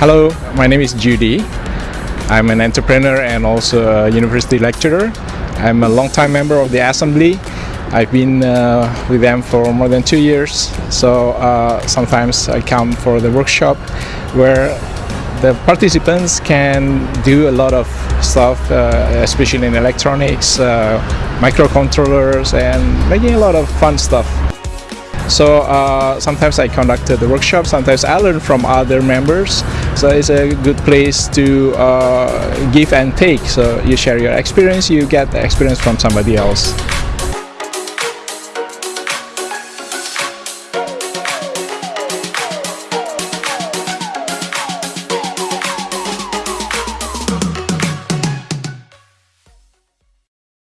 Hello, my name is Judy. I'm an entrepreneur and also a university lecturer. I'm a long-time member of the assembly. I've been uh, with them for more than two years, so uh, sometimes I come for the workshop where the participants can do a lot of stuff, uh, especially in electronics, uh, microcontrollers, and making a lot of fun stuff. So uh, sometimes I conduct the workshop, sometimes I learn from other members. So it's a good place to uh, give and take. So you share your experience, you get the experience from somebody else.